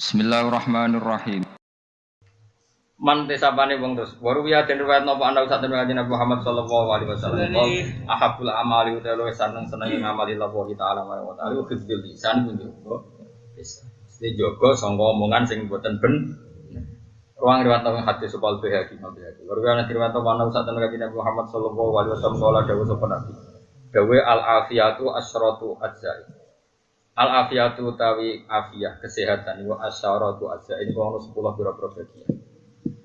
Bismillahirrahmanirrahim. Man tesapane wong terus. Waru ya den riwayat napa ana usah den Nabi Muhammad sallallahu alaihi wasallam. Ahabul amali uta luwih seneng seneng ngamali Allah taala wa taala wa hifdzul lisan. Wis. Mesti jaga sangka omongan sing boten ben. Ruang riwayat nang hati supal behaki Nabi. Waru ya riwayat napa ana usah den Nabi Muhammad sallallahu alaihi wasallam kala dawuh sapa Nabi. Dawe al afiyatu asyratu ajzai. Al afiyatu tawi afiyah kesehatan wa asyaratu ajzai. Ini kalau 10 pira-pira bagian.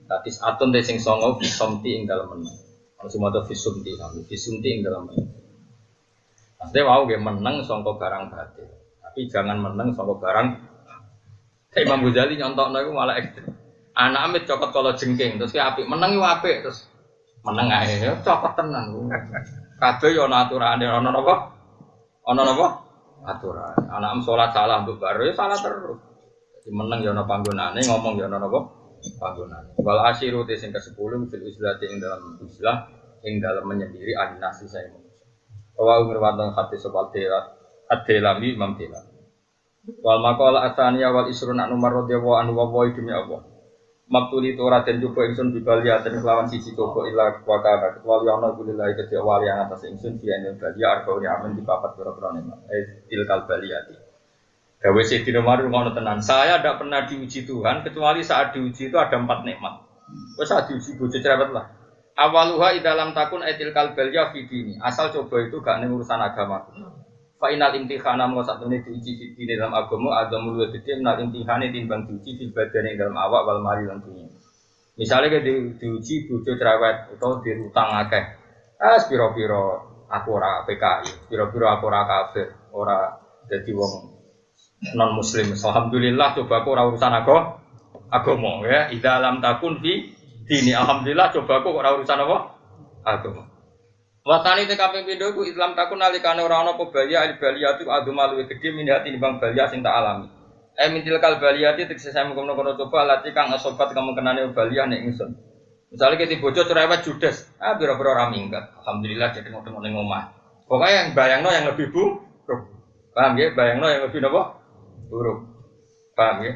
Tapi atun te sing songo fisomti ing dalam menang. Kalau semua itu fisumti kami, fisumti ing dalam menang. Maksudnya wow gue menang songko barang batil. Tapi jangan menang songko barang. Imam Ghazali nyontok itu malah ekstrim. Anak amit cokot kalau jengking, terus kayak api menang itu api, terus menang aja, cokot tenan. Kabeh yo ana aturane, ana napa? Ana napa? Aturan. Anak salat salah untuk baru ya salah terus. Jadi menang yo ana panggonane, ngomong yo ana napa? panggonan. Wal asyiru te sing ke-10 fil islati ing dalam islah ing dalam menyendiri ahli nasi saya manusia. Wa umur wadon hati sebal tela ad-delami imam tela. Wal maqala asaniya wal isrun anu marradya wa anu wa demi Allah. Maktuli tu raden coba ingsun bibalia dan kelawan sisi coba ila wakana kecuali ana kulillahi kedhi wali yang atas ingsun dia ing balia arbauni amin di papat pira-pira nikmat. Eh tilkal baliyati. Gawe Sayyidina Umar ngono tenan. Saya tidak pernah diuji Tuhan kecuali saat diuji itu ada empat nikmat. Wes saat diuji bojo cerewet lah. Awaluha dalam takun etil kalbelya fidini. Asal coba itu gak ning urusan agama. Fa inal imtihana mau satu ini diuji di dalam agama agama luwih gede menal imtihane timbang diuji di badan yang dalam awak wal mari lan. Misalnya di, diuji bojo cerewet atau dirutang akeh. Ah, piro-piro aku ora PKI, piro-piro aku ora kafir, ora jadi wong non muslim. Alhamdulillah coba aku ora urusan aku agama ya. Ida alam takun fi dini. Alhamdulillah coba aku ora urusan apa? Agama. Watani te kaping pindho Islam takun nalikane ora ana apa balia al balia tu adu malu gede min hati bang balia sing tak alami. Eh mintil kal balia ti tekse saya mengkono-kono coba lati kang asobat kamu kenane balia nek ingsun. Misalnya kita bocor cerewet judes, ah biro-biro ora minggat. Alhamdulillah jadi ngono ning omah. Pokoknya yang bayangno yang lebih bu, paham ya? Bayangno yang lebih nopo? buruk. Paham ya?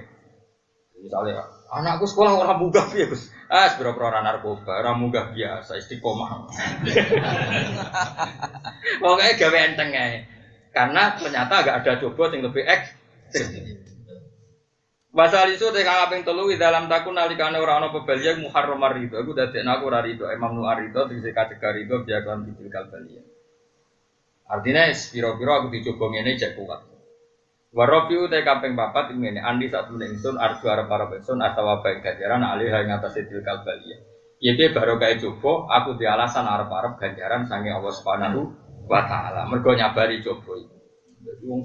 Misalnya, anakku sekolah orang munggah ya Gus. Ah, sebera orang narkoba, orang munggah biasa, istiqomah. Pokoknya gawe enteng ya. Karena ternyata agak ada coba yang lebih ekstrim. Pasal itu teh kaping telu di dalam takun nalikane ora ana pebalia muharram rido. Aku dadekno aku ora rido. Imam Nu arido tegese kategori rido biya kan bidil kalbalia. Artinya piro-piro aku dicoba ngene cek kuat. Warobi utai kampeng papat ini andi satu ingsun arju arab arab ingsun atau baik ganjaran alih yang atas itu kalbalia. Ya dia baru kayak coba aku di alasan arab ganjaran sange Allah subhanahu wa taala. Mergo nyabari coba itu. Jadi wong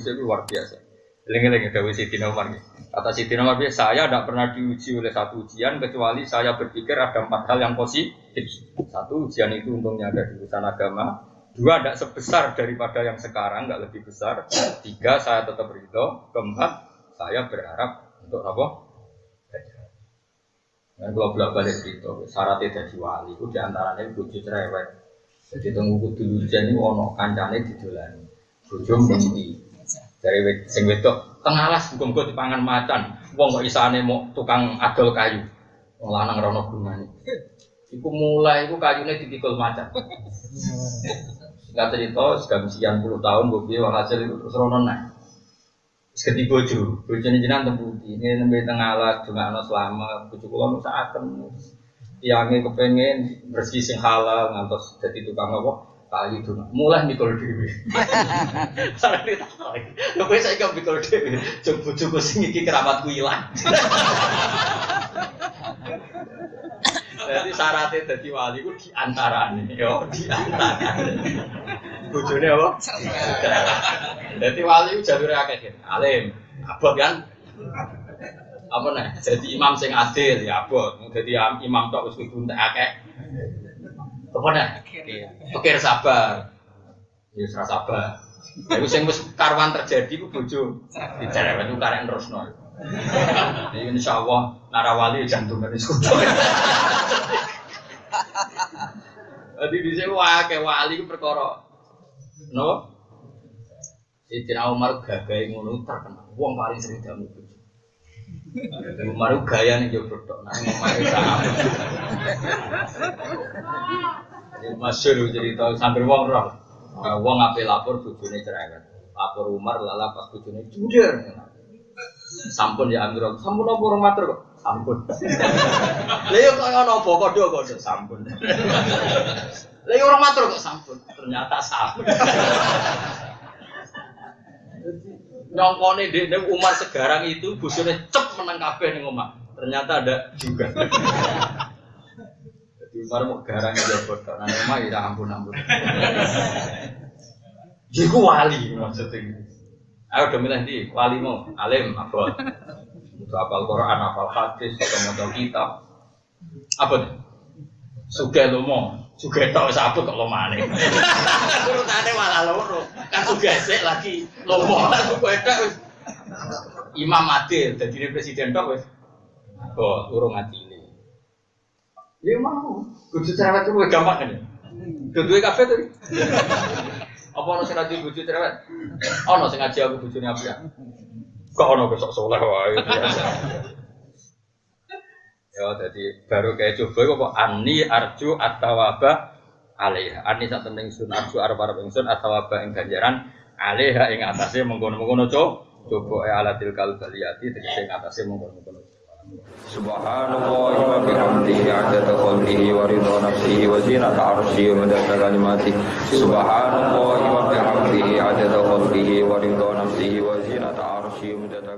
sini luar biasa. Lengi-lengi Dewi Siti Nomor Kata Siti Nomor saya tidak pernah diuji oleh satu ujian kecuali saya berpikir ada empat hal yang positif. Satu ujian itu untungnya ada di urusan agama, Dua tidak sebesar daripada yang sekarang, nggak lebih besar. Tiga saya tetap ridho. Keempat saya berharap untuk apa? Dan kalau bolak balik itu syaratnya jadi wali itu di antaranya bujuk cerewet. Jadi tunggu kudu hujan ini ono kancane didolani. Bojo mesti dari sing wedok tengalas hukum di dipangan macan. Wong kok isane mau tukang adol kayu. Wong lanang rono gunane. Iku mulai iku kayune ditikul macan. Nggak cerita, sudah sekian puluh tahun, gue bilang hasil itu terus ronon naik. Seketi bojo, bojo ini jenang tembuti, ini nembe tengah alat, juga anak selama, bojo kulo nusa akan, tiangnya kepengen bersih sing halal, ngantos jadi tukang apa, kali itu mulai mikul dewi. Ini tak tahu. Lo saya kan mikul dewi, coba coba sing iki keramatku hilang. Jadi syaratnya jadi wali itu di antara nih, yo di antara. Bujurnya apa? Jadi wali itu jalur akeh alim, abot kan? Apa nih? Jadi imam sing adil ya abot. Jadi imam tok wis kudu akeh. Apa nih? Pikir sabar. Ya serasa sabar. Iku sing wis karwan terjadi ku bojo dicerewet ku karek terusno. Jadi insya Allah narawali jantung dari sekutu. Jadi di sini wah kayak wali itu perkara, no? Sayyidina Umar gagai ngono terkenal. Wong paling sering jamu bojo. Umar gaya nih jauh tok, nah Umar sama. Masyur cerita sambil wong roh. Nah, wong ngapain lapor bujune cerewet. Lapor Umar lala pas bujune juder. Sampun ya Amirul, sampun apa orang matur kok? Sampun. Lha yo kok ana apa kodho kodho sampun. Lha orang matur kok sampun. Ternyata sampun. Nyongkone dek Umar segarang itu bujune cep menang kabeh ning omah. Ternyata ada juga. Jadi Umar mau garang aja bodoh. Nah omah ya ampun ampun. Jiku wali maksudnya. Ayo udah milih di wali mau alim apa? Untuk apal Quran, apal hadis, atau mau kitab. Apa tuh? Suge lo suge tau sapu kok lo mana? Urutane malah loro. Kan sik lagi lo suge tau. Imam Adil, jadi presiden tok wes. Oh, urung adile. Ya mau, kudu cerewet kuwi gampang kan ya. Kudu kafe tuh. Apa sing ngaji bojo cerewet? Ono sing ngaji aku bojone apa ya? Kok ono besok soleh wae. Ya jadi baru kayak coba apa ani arju atawaba alaiha. Ani sak temen sun arju arep ingsun atawaba ing ganjaran alaiha ing atase mengkono-mengkono coba e alatil kalbaliyati tegese ing atase mengkono-mengkono. Subhanallah wa bihamdihi adada khalqihi wa ridha nafsihi wa zinata arsyihi wa madada kalimati Subhanallah wa bihamdihi adada khalqihi wa ridha nafsihi wa zinata arsyihi wa madada